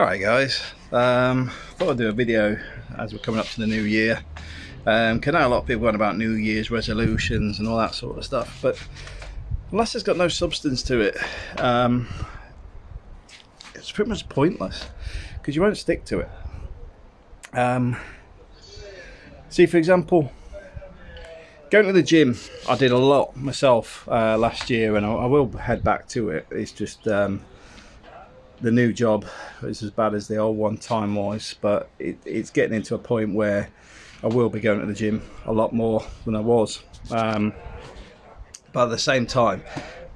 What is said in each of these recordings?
Alright guys, um, thought I'd do a video as we're coming up to the new year. Um, I know a lot of people going about New Year's resolutions and all that sort of stuff, but unless it's got no substance to it, um, it's pretty much pointless because you won't stick to it. Um, see, for example, going to the gym, I did a lot myself uh, last year, and I, I, will head back to it. It's just um, the new job is as bad as the old one time wise, but it, it's getting into a point where I will be going to the gym a lot more than I was. Um, but at the same time,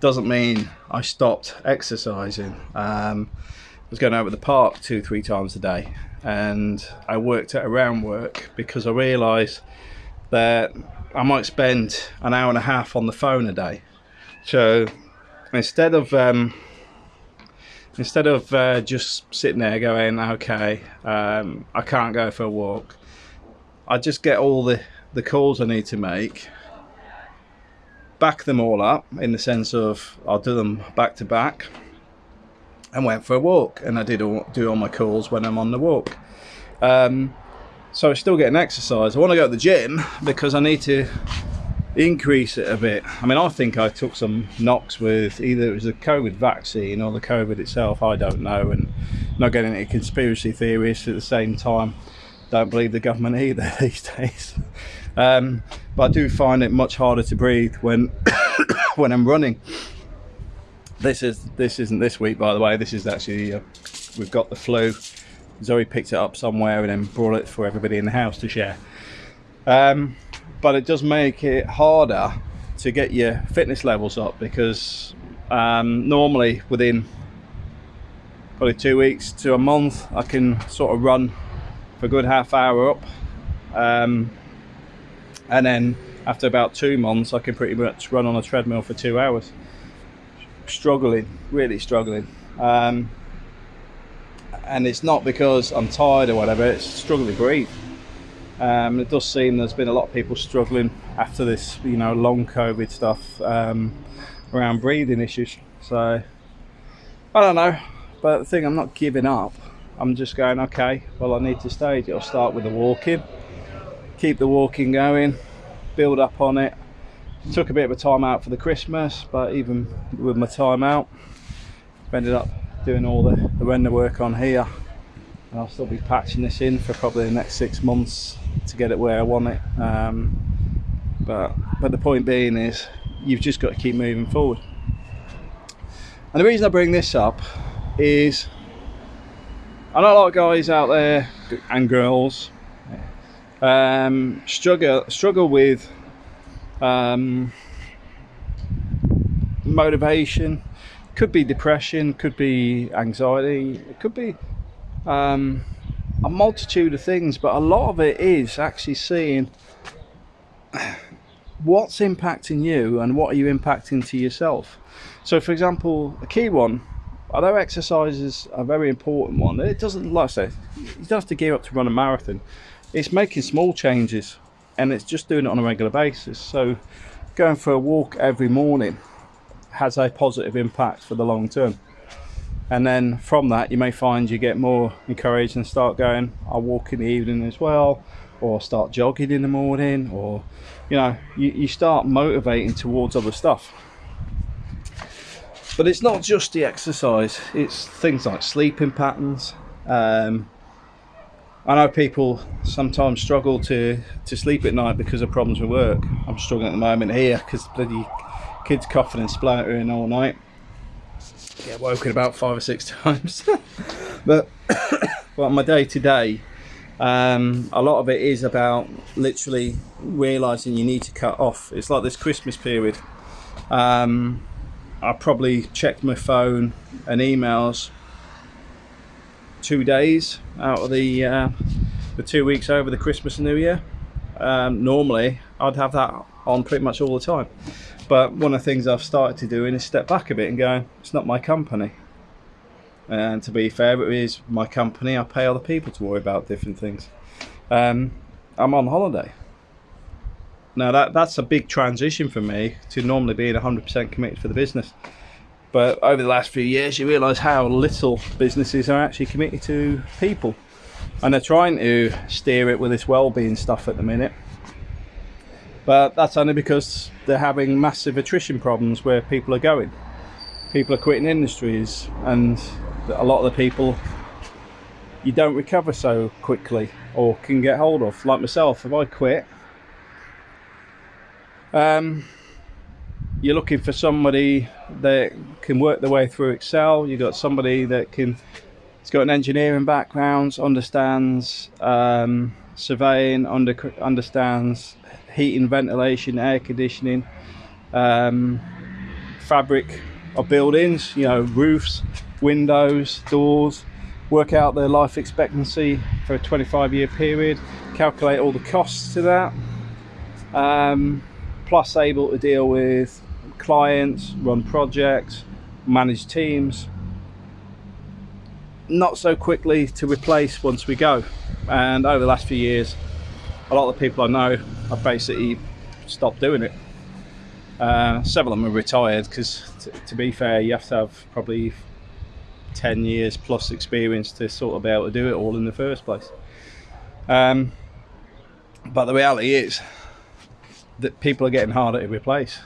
doesn't mean I stopped exercising. Um, I was going out to the park two, three times a day, and I worked at around work because I realised that I might spend an hour and a half on the phone a day. So instead of um, instead of uh, just sitting there going, okay, um, I can't go for a walk, I just get all the, the calls I need to make, back them all up in the sense of I'll do them back to back, and went for a walk. And I did all, do all my calls when I'm on the walk. Um, so I'm still getting exercise. I want to go to the gym because I need to increase it a bit. I mean, I think I took some knocks with either it was the COVID vaccine or the COVID itself. I don't know, and not getting into conspiracy theories at the same time. Don't believe the government either these days. Um, but I do find it much harder to breathe when when I'm running. This is this isn't this week, by the way. This is actually uh, we've got the flu. Zoe picked it up somewhere and then brought it for everybody in the house to share. Um, but it does make it harder to get your fitness levels up because um, normally within probably two weeks to a month I can sort of run for a good half hour up. Um, and then after about two months I can pretty much run on a treadmill for two hours. Struggling really struggling. Um, and it's not because I'm tired or whatever it's struggling to breathe um, it does seem there's been a lot of people struggling after this, you know, long COVID stuff um, around breathing issues. So I don't know, but the thing I'm not giving up. I'm just going, okay, well I need to stage it. I'll start with the walking, keep the walking going, build up on it. Took a bit of a time out for the Christmas, but even with my time out, ended up doing all the, the render work on here. And I'll still be patching this in for probably the next six months to get it where I want it. Um, but but the point being is you've just got to keep moving forward. And the reason I bring this up is I know a lot of guys out there and girls um, struggle struggle with um, motivation. Could be depression, could be anxiety, it could be um, a multitude of things, but a lot of it is actually seeing what's impacting you and what are you impacting to yourself. So, for example, a key one, although exercise is a very important one, it doesn't, like I say, you don't have to gear up to run a marathon. It's making small changes and it's just doing it on a regular basis. So, going for a walk every morning has a positive impact for the long term and then from that you may find you get more encouraged and start going I'll walk in the evening as well or start jogging in the morning or you know you, you start motivating towards other stuff. But it's not just the exercise it's things like sleeping patterns. Um, I know people sometimes struggle to to sleep at night because of problems with work. I'm struggling at the moment here because bloody kids coughing and spluttering all night get woken about five or six times. but well, my day to day, um, a lot of it is about literally realizing you need to cut off. It's like this Christmas period. Um, I probably checked my phone and emails two days out of the uh, the two weeks over the Christmas and New Year. Um, normally, I'd have that on pretty much all the time. But one of the things I've started to do is step back a bit and go, it's not my company. And to be fair, it is my company. I pay other people to worry about different things. Um, I'm on holiday. Now that that's a big transition for me to normally being 100% committed for the business. But over the last few years, you realise how little businesses are actually committed to people, and they're trying to steer it with this well-being stuff at the minute. But that's only because they're having massive attrition problems where people are going. People are quitting industries, and a lot of the people you don't recover so quickly or can get hold of. Like myself, if I quit, um, you're looking for somebody that can work their way through Excel. You've got somebody that can, it's got an engineering background, understands um, surveying, under, understands heating, ventilation, air conditioning, um, fabric of buildings, you know, roofs, windows, doors, work out their life expectancy for a 25 year period, calculate all the costs to that, um, plus able to deal with clients, run projects, manage teams. Not so quickly to replace once we go. And over the last few years, a lot of the people I know have basically stopped doing it. Uh, several of them are retired because, to be fair, you have to have probably 10 years plus experience to sort of be able to do it all in the first place. Um, but the reality is that people are getting harder to replace.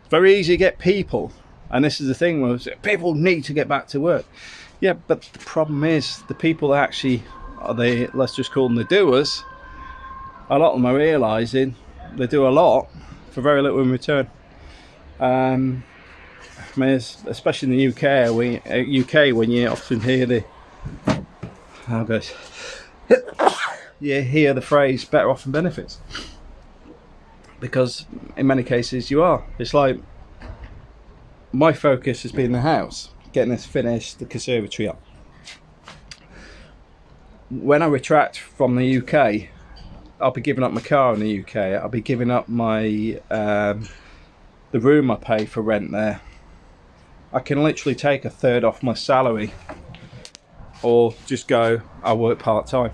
It's very easy to get people, and this is the thing was people need to get back to work. Yeah, but the problem is the people that actually the let's just call them the doers. A lot of them are realizing they do a lot for very little in return. Um, I mean, especially in the UK, we, UK uh, when you often hear the how goes you hear the phrase "better off than benefits," because in many cases you are. It's like my focus has been the house, getting this finished, the conservatory up. When I retract from the UK, I'll be giving up my car in the UK. I'll be giving up my um, the room I pay for rent there. I can literally take a third off my salary or just go I work part-time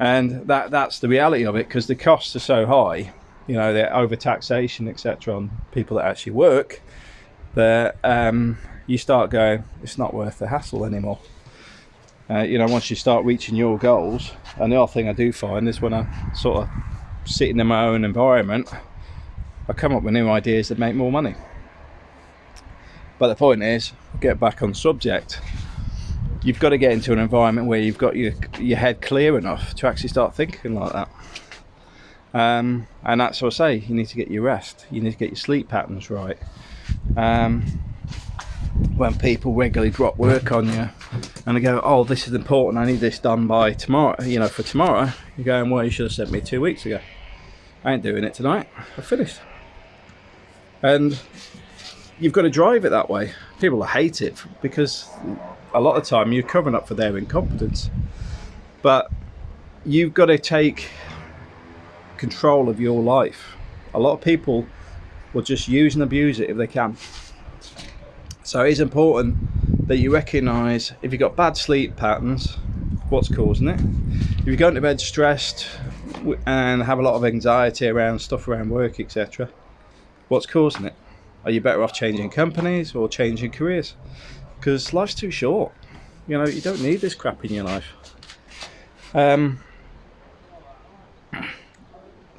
and that that's the reality of it because the costs are so high you know the over taxation etc on people that actually work that um, you start going it's not worth the hassle anymore uh, you know once you start reaching your goals and the other thing I do find is when I sort of sit in my own environment I come up with new ideas that make more money but the point is, get back on subject. You've got to get into an environment where you've got your your head clear enough to actually start thinking like that. Um, and that's what I say. You need to get your rest. You need to get your sleep patterns right. Um, when people regularly drop work on you and they go, "Oh, this is important. I need this done by tomorrow." You know, for tomorrow, you're going, "Well, you should have sent me two weeks ago." I ain't doing it tonight. I finished. And you've got to drive it that way. People hate it because a lot of time you're covering up for their incompetence. But you've got to take control of your life. A lot of people will just use and abuse it if they can. So it is important that you recognise if you've got bad sleep patterns, what's causing it. If you're going to bed stressed and have a lot of anxiety around stuff around work, etc., what's causing it? Are you better off changing companies or changing careers? Because life's too short. You know, you don't need this crap in your life. Um,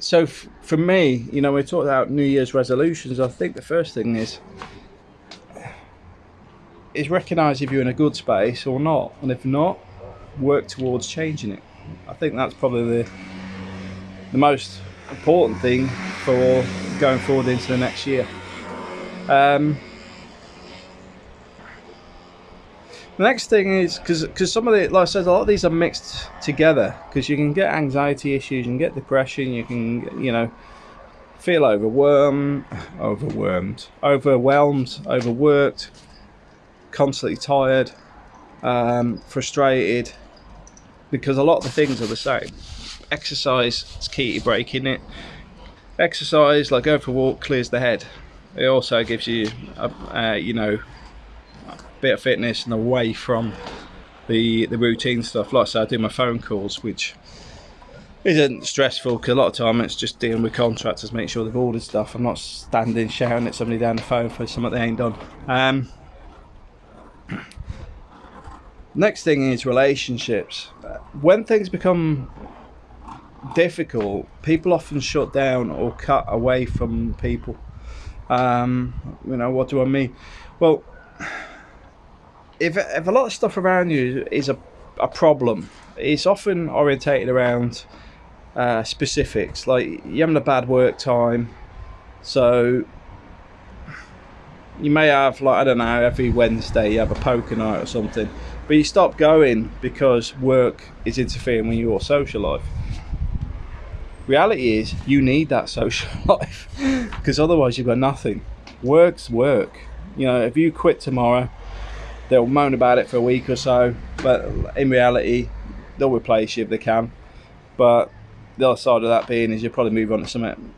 so for me, you know, we talked about New Year's resolutions. I think the first thing is is recognise if you're in a good space or not, and if not, work towards changing it. I think that's probably the the most important thing for going forward into the next year. Um, the next thing is because because some of the like I said a lot of these are mixed together because you can get anxiety issues, you can get depression, you can you know feel overwhelmed, overwhelmed, overwhelmed, overworked, constantly tired, um, frustrated, because a lot of the things are the same. Exercise is key to breaking it. Exercise, like going for a walk, clears the head it also gives you a, uh, you know a bit of fitness and away from the the routine stuff like I said I do my phone calls which isn't stressful because a lot of time it's just dealing with contractors, make sure they've ordered stuff. I'm not standing shouting at somebody down the phone for something they ain't done. Um, next thing is relationships. When things become difficult, people often shut down or cut away from people. Um, you know, what do I mean? Well, if, if a lot of stuff around you is a, a problem, it's often orientated around uh, specifics. Like you're having a bad work time, so you may have like I don't know every Wednesday you have a poker night or something, but you stop going because work is interfering with your social life. Reality is you need that social life because otherwise you've got nothing. Work's work. You know, if you quit tomorrow, they'll moan about it for a week or so, but in reality, they'll replace you if they can. But the other side of that being is you'll probably move on to something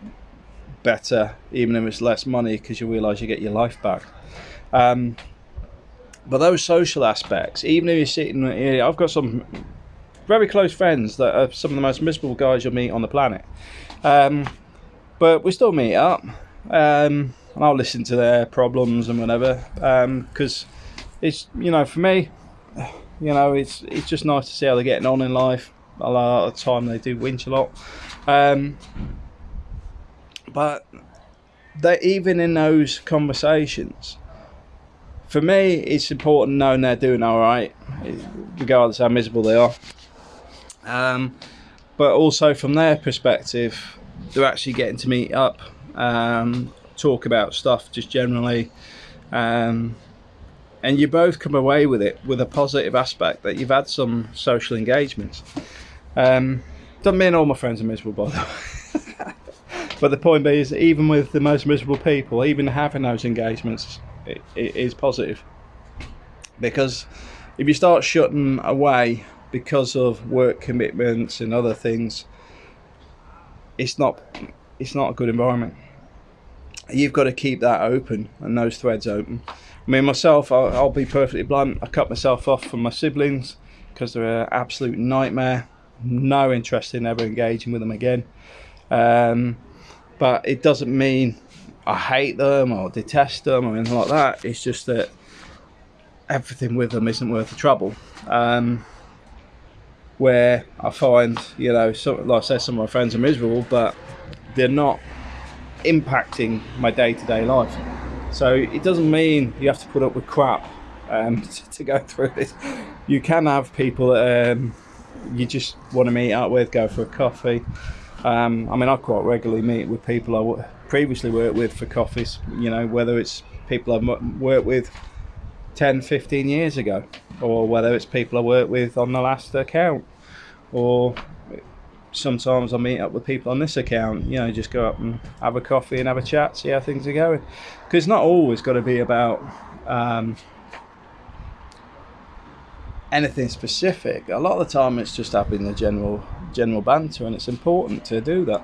better, even if it's less money, because you realise you get your life back. Um, but those social aspects, even if you're sitting here, I've got some very close friends that are some of the most miserable guys you'll meet on the planet. Um, but we still meet up, um, and I'll listen to their problems and whatever. Because um, it's you know for me, you know it's it's just nice to see how they're getting on in life a lot of the time they do winch a lot. Um, but that even in those conversations, for me, it's important knowing they're doing all right, regardless how miserable they are. Um, but also from their perspective, they're actually getting to meet up, um, talk about stuff just generally. Um, and you both come away with it with a positive aspect that you've had some social engagements. Um, doesn't mean all my friends are miserable, by the way. but the point being is, even with the most miserable people, even having those engagements it, it is positive. Because if you start shutting away because of work commitments and other things, it's not it's not a good environment. You've got to keep that open and those threads open. I mean, myself, I'll, I'll be perfectly blunt. I cut myself off from my siblings because they're an absolute nightmare no interest in ever engaging with them again. Um, but it doesn't mean I hate them or detest them or anything like that. It's just that everything with them isn't worth the trouble. Um, where I find, you know, some, like I say, some of my friends are miserable, but they're not impacting my day to day life. So it doesn't mean you have to put up with crap um, to, go through this. You can have people that um, you just want to meet up with, go for a coffee. Um, I mean, I quite regularly meet with people I previously worked with for coffees, you know, whether it's people I've worked with 10, 15 years ago, or whether it's people I worked with on the last account, or sometimes I meet up with people on this account, you know, just go up and have a coffee and have a chat, see how things are going. Because it's not always got to be about um, anything specific. A lot of the time, it's just having the general general banter, and it's important to do that.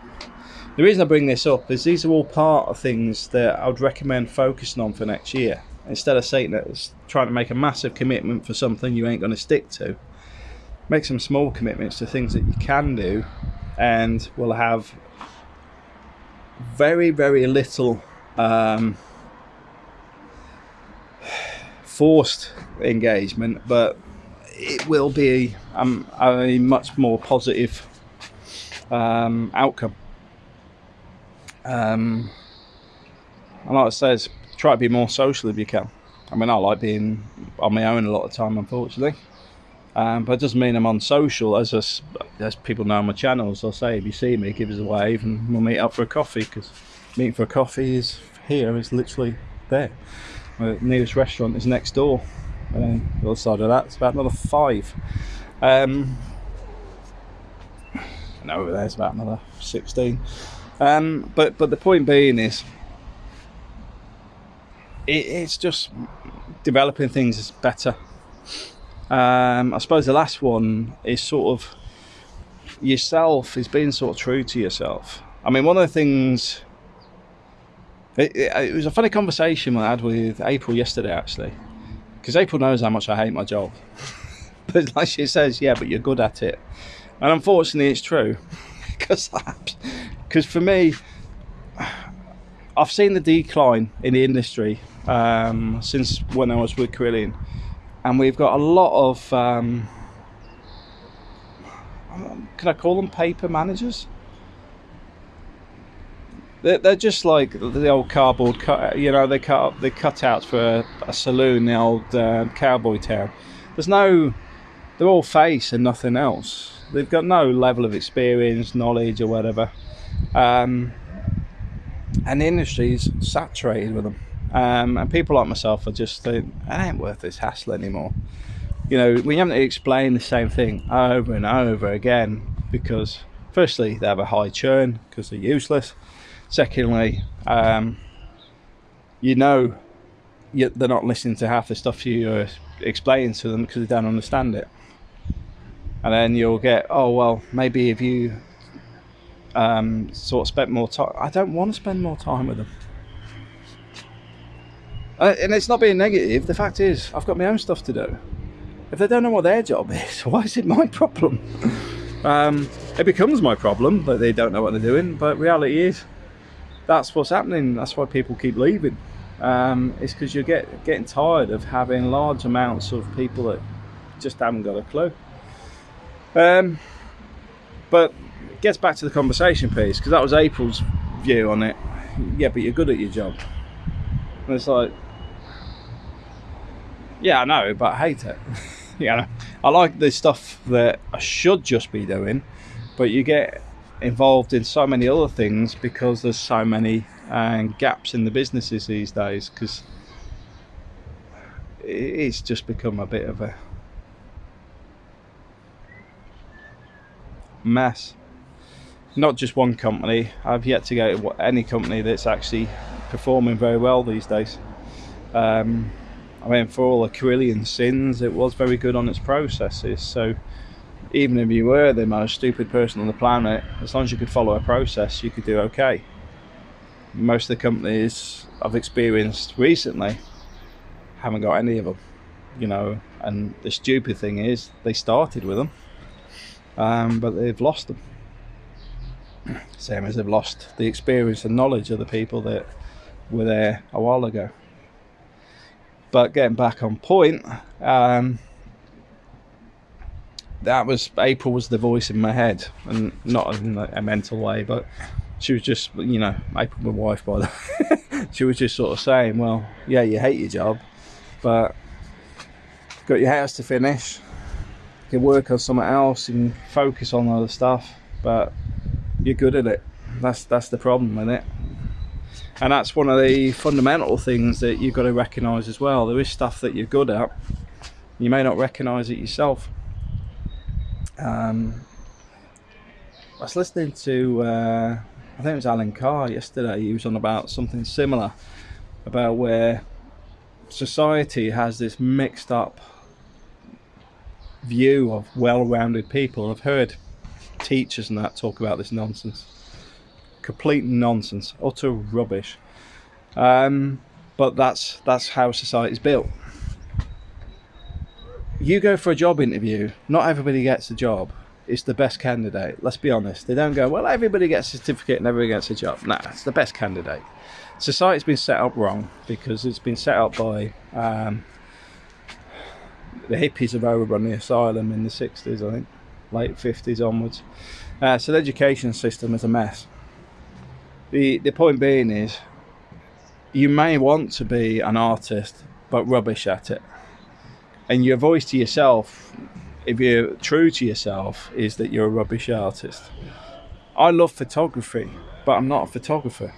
The reason I bring this up is these are all part of things that I would recommend focusing on for next year. Instead of saying that it's trying to make a massive commitment for something you ain't going to stick to, make some small commitments to things that you can do, and will have very very little um, forced engagement, but it will be um, a much more positive um, outcome. Um, and like I says, try to be more social if you can. I mean, I like being on my own a lot of time, unfortunately. Um, but it doesn't mean I'm unsocial. As us, as people know on my channels, I'll say if you see me, give us a wave, and we'll meet up for a coffee. Because meeting for a coffee is here. It's literally there. The nearest restaurant is next door. And then the other side of that, it's about another five. Um, and over there, it's about another 16. Um, but but the point being is, it, it's just developing things is better. Um, I suppose the last one is sort of yourself is being sort of true to yourself. I mean, one of the things. It, it, it was a funny conversation I had with April yesterday, actually because April knows how much I hate my job. but like she says, yeah, but you're good at it. And unfortunately, it's true. because because for me, I've seen the decline in the industry um, since when I was with Carillion, and we've got a lot of um, can I call them paper managers? They're, they're just like the old cardboard cut. You know, they cut the cutouts for a, a saloon, the old uh, cowboy town. There's no. They're all face and nothing else. They've got no level of experience, knowledge, or whatever. Um, and the industry's saturated with them. Um, and people like myself are just think, it ain't worth this hassle anymore. You know, we haven't to explain the same thing over and over again because, firstly, they have a high churn because they're useless. Secondly, um, you know you, they're not listening to half the stuff you're explaining to them because they don't understand it. And then you'll get, oh, well, maybe if you um, sort of spent more time, I don't want to spend more time with them. Uh, and it's not being negative. The fact is, I've got my own stuff to do. If they don't know what their job is, why is it my problem? um, it becomes my problem that they don't know what they're doing. But reality is, that's what's happening. That's why people keep leaving. Um, it's because you're get, getting tired of having large amounts of people that just haven't got a clue. Um, but gets back to the conversation piece because that was April's view on it. Yeah, but you're good at your job. And it's like, yeah, I know, but I hate it. know, I like the stuff that I should just be doing, but you get involved in so many other things because there's so many uh, gaps in the businesses these days because it's just become a bit of a mess not just one company I've yet to go to any company that's actually performing very well these days um, I mean for all the Carillion sins it was very good on its processes so even if you were the most stupid person on the planet, as long as you could follow a process, you could do okay. Most of the companies I've experienced recently haven't got any of them, you know. And the stupid thing is, they started with them, um, but they've lost them. Same as they've lost the experience and knowledge of the people that were there a while ago. But getting back on point, um, that was April was the voice in my head, and not in a mental way, but she was just, you know, April, my wife, by the way, she was just sort of saying, well, yeah, you hate your job, but got your house to finish, you can work on something else, and focus on other stuff, but you're good at it. That's that's the problem with it. And that's one of the fundamental things that you've got to recognise as well. There is stuff that you're good at. You may not recognise it yourself. Um, I was listening to, uh, I think it was Alan Carr yesterday. He was on about something similar about where society has this mixed up view of well-rounded people. I've heard teachers and that talk about this nonsense, complete nonsense, utter rubbish. Um, but that's that's how society's built you go for a job interview, not everybody gets a job. It's the best candidate. Let's be honest. They don't go, well, everybody gets a certificate and everybody gets a job. Nah, it's the best candidate. Society's been set up wrong because it's been set up by um, the hippies have overrun the asylum in the 60s, I think, late 50s onwards. Uh, so the education system is a mess. The, the point being is, you may want to be an artist, but rubbish at it and your voice to yourself if you're true to yourself is that you're a rubbish artist i love photography but i'm not a photographer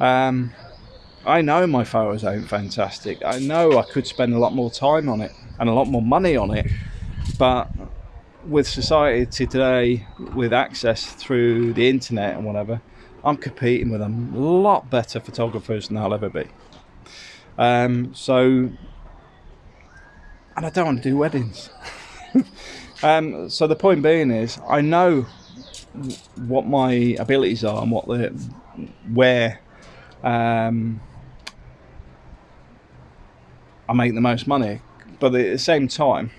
um, i know my photos ain't fantastic i know i could spend a lot more time on it and a lot more money on it but with society today with access through the internet and whatever i'm competing with a lot better photographers than i'll ever be um, so and I don't want to do weddings. um, so the point being is, I know what my abilities are and what the where um, I make the most money, but at the same time,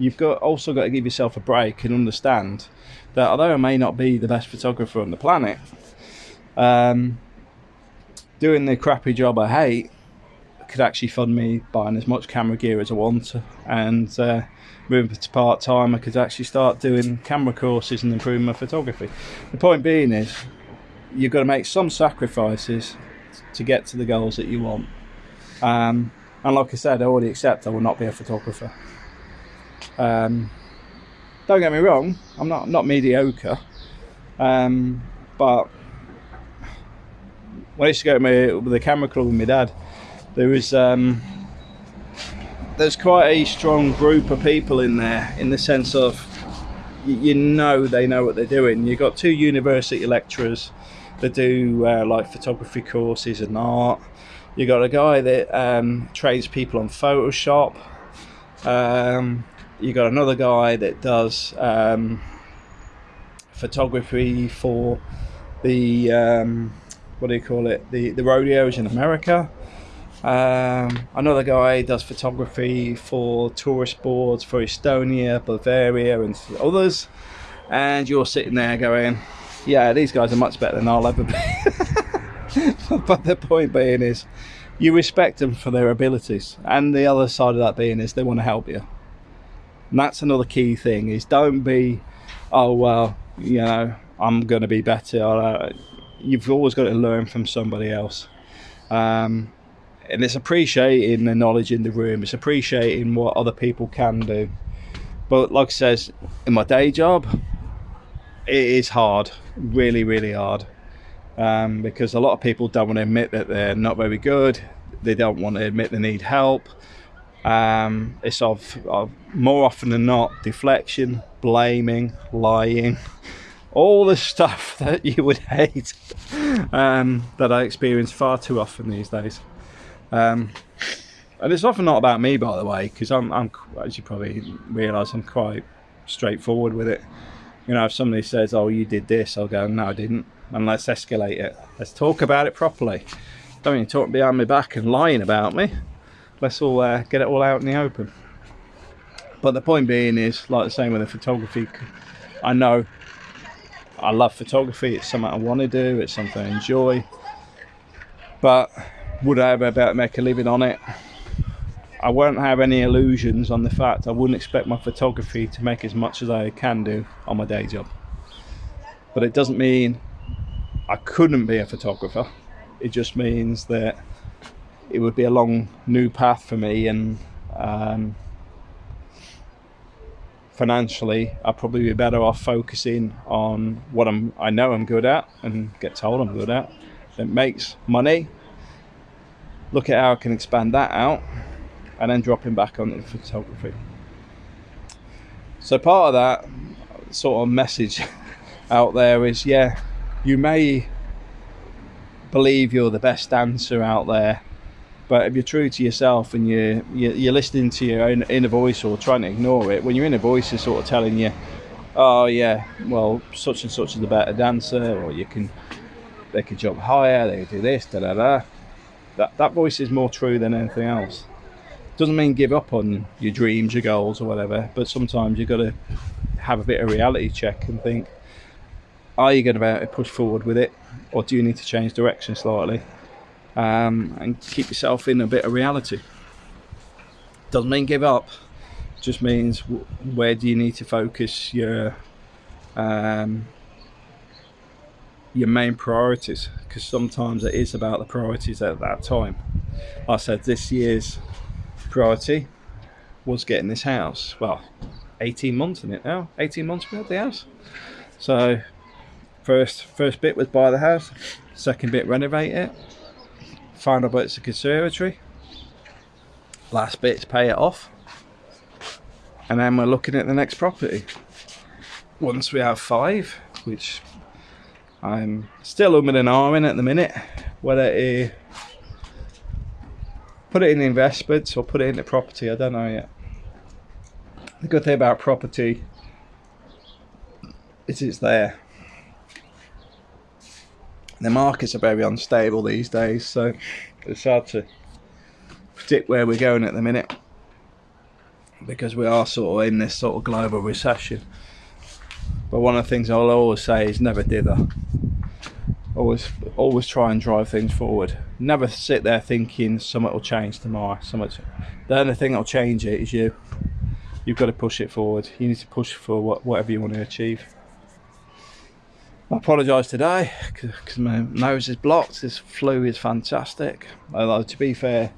you've got also got to give yourself a break and understand that although I may not be the best photographer on the planet, um, doing the crappy job I hate could actually fund me buying as much camera gear as I want and uh, moving to part time I could actually start doing camera courses and improving my photography. The point being is you've got to make some sacrifices to get to the goals that you want. Um, and like I said, I already accept I will not be a photographer. Um, don't get me wrong, I'm not not mediocre, um, but when I used to go to my, with the camera club with my dad, there was um, there's quite a strong group of people in there in the sense of you, you know they know what they're doing. You've got two university lecturers that do uh, like photography courses and art. You got a guy that um, trains people on Photoshop. Um, you got another guy that does um, photography for the um, what do you call it? The the rodeos in America. Um, another guy does photography for tourist boards for Estonia, Bavaria, and others. And you're sitting there going, "Yeah, these guys are much better than I'll ever be." but the point being is, you respect them for their abilities, and the other side of that being is they want to help you. And that's another key thing: is don't be, oh well, you know, I'm going to be better. Uh, you've always got to learn from somebody else. Um, and it's appreciating the knowledge in the room. It's appreciating what other people can do. But like I says, in my day job, it is hard, really, really hard, um, because a lot of people don't want to admit that they're not very good. They don't want to admit they need help. Um, it's of, of more often than not deflection, blaming, lying, all the stuff that you would hate um, that I experience far too often these days. Um, and it's often not about me, by the way, because I'm, I'm, as you probably realise, I'm quite straightforward with it. You know, if somebody says, "Oh, you did this," I'll go, "No, I didn't," and let's escalate it. Let's talk about it properly. Don't you talk behind my back and lying about me. Let's all uh, get it all out in the open. But the point being is, like the same with the photography, I know I love photography. It's something I want to do. It's something I enjoy. But would I ever to make a living on it? I won't have any illusions on the fact I wouldn't expect my photography to make as much as I can do on my day job. But it doesn't mean I couldn't be a photographer. It just means that it would be a long new path for me and um, financially I'd probably be better off focusing on what I'm I know I'm good at and get told I'm good at. It makes money look at how I can expand that out and then dropping back the photography. So part of that sort of message out there is yeah, you may believe you're the best dancer out there, but if you're true to yourself and you're, you're listening to your own inner voice or trying to ignore it, when your inner voice is sort of telling you, oh yeah, well such and such is the better dancer, or you can they can jump higher, they do this, da da da that that voice is more true than anything else. Doesn't mean give up on your dreams, your goals, or whatever. But sometimes you've got to have a bit of reality check and think: Are you going to be able to push forward with it, or do you need to change direction slightly um, and keep yourself in a bit of reality? Doesn't mean give up. Just means where do you need to focus your um, your main priorities because sometimes it is about the priorities at that time. I said this year's priority was getting this house. Well, 18 months in it now. 18 months we had the house. So first first bit was buy the house. Second bit renovate it. Final bit's a conservatory. Last bit's pay it off. And then we're looking at the next property. Once we have five, which I'm still umming and ahhing at the minute whether to put it in investments or put it into property. I don't know yet. The good thing about property is it's there. The markets are very unstable these days, so it's hard to predict where we're going at the minute. because we are sort of in this sort of global recession. But one of the things I'll always say is never dither. Always, always try and drive things forward. Never sit there thinking something will change tomorrow. Something. The only thing that'll change it is you. You've got to push it forward. You need to push for what, whatever you want to achieve. I apologise today because my nose is blocked. This flu is fantastic. Although to be fair,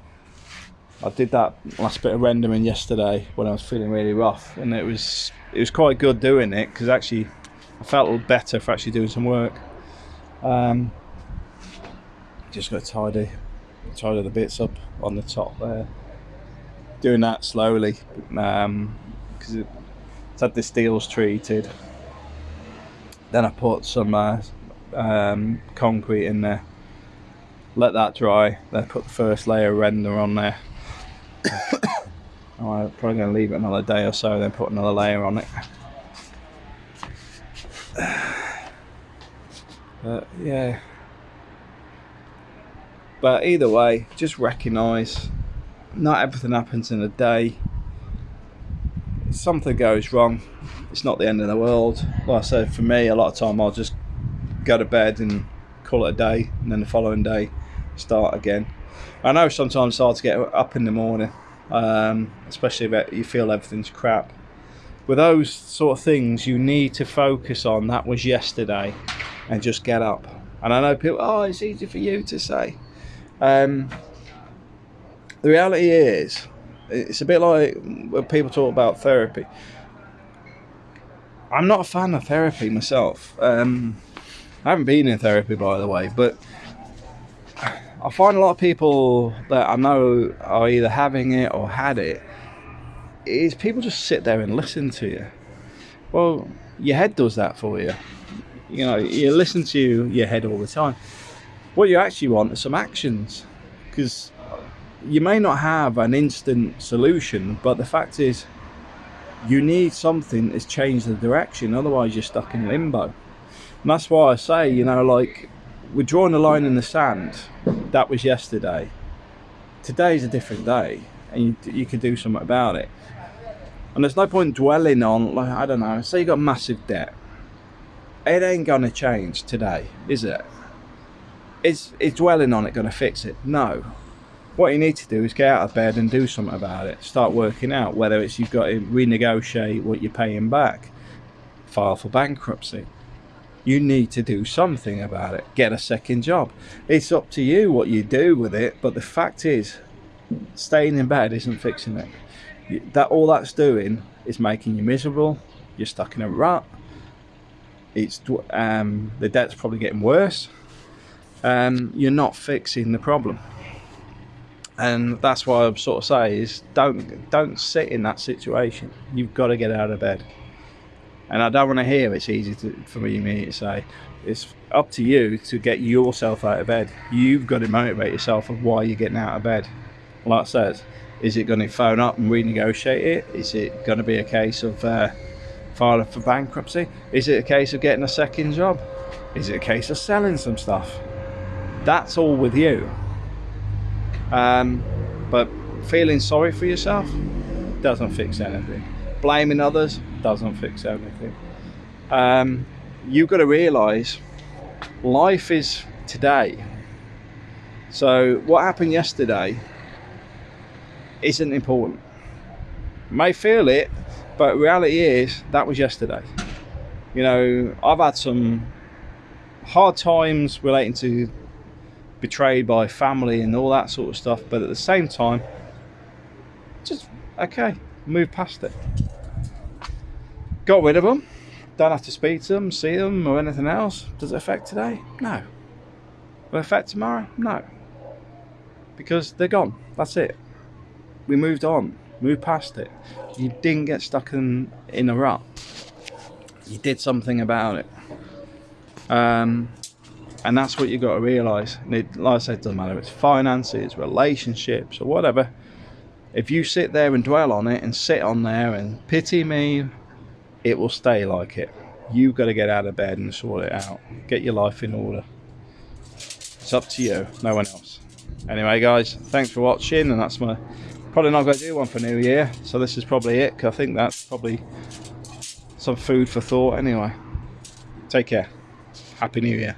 I did that last bit of rendering yesterday when I was feeling really rough, and it was it was quite good doing it because actually I felt a little better for actually doing some work. Um, just got to tidy tidy the bits up on the top there. Doing that slowly because um, it's had the steels treated then I put some uh, um, concrete in there. Let that dry. Then put the first layer of render on there. I'm probably going to leave it another day or so then put another layer on it. But yeah. But either way just recognize not everything happens in a day something goes wrong it's not the end of the world. Like I said, for me, a lot of time I'll just go to bed and call it a day, and then the following day start again. I know sometimes it's hard to get up in the morning, um, especially if you feel everything's crap. With those sort of things, you need to focus on that was yesterday and just get up. And I know people, oh, it's easy for you to say. Um, the reality is, it's a bit like when people talk about therapy. I'm not a fan of therapy myself. Um, I haven't been in therapy, by the way, but I find a lot of people that I know are either having it or had it. Is people just sit there and listen to you. Well, your head does that for you. You know, you listen to your head all the time. What you actually want are some actions, because you may not have an instant solution, but the fact is you need something that's changed the direction otherwise you're stuck in limbo. And that's why I say you know like we're drawing a line in the sand. That was yesterday. Today's a different day and you, you can do something about it. And there's no point dwelling on like I don't know say you got massive debt. It ain't gonna change today is it? Is is dwelling on it gonna fix it? No what you need to do is get out of bed and do something about it. Start working out whether it's you've got to renegotiate what you're paying back file for bankruptcy. You need to do something about it. Get a second job. It's up to you what you do with it but the fact is staying in bed isn't fixing it. That all that's doing is making you miserable. You're stuck in a rut. It's um, the debt's probably getting worse. And you're not fixing the problem and that's why I'm sort of say is don't don't sit in that situation. You've got to get out of bed. And I don't want to hear it's easy to, for me, me to say. It's up to you to get yourself out of bed. You've got to motivate yourself of why you're getting out of bed. Like I said, is it going to phone up and renegotiate it? Is it going to be a case of uh, filing for bankruptcy? Is it a case of getting a second job? Is it a case of selling some stuff? That's all with you. Um, but feeling sorry for yourself doesn't fix anything. Blaming others doesn't fix anything. Um, you've got to realise life is today. So what happened yesterday isn't important. You may feel it, but reality is that was yesterday. You know, I've had some hard times relating to betrayed by family and all that sort of stuff but at the same time just okay move past it. Got rid of them don't have to speak to them see them or anything else. Does it affect today? No. Will affect tomorrow? No. Because they're gone. That's it. We moved on. Moved past it. You didn't get stuck in in a rut. You did something about it. Um, and that's what you've got to realize it, like i said it doesn't matter it's finances relationships or whatever if you sit there and dwell on it and sit on there and pity me it will stay like it you've got to get out of bed and sort it out get your life in order it's up to you no one else anyway guys thanks for watching and that's my Probably not going to do one for New Year, so this is probably it. I think that's probably some food for thought anyway. Take care. Happy New Year.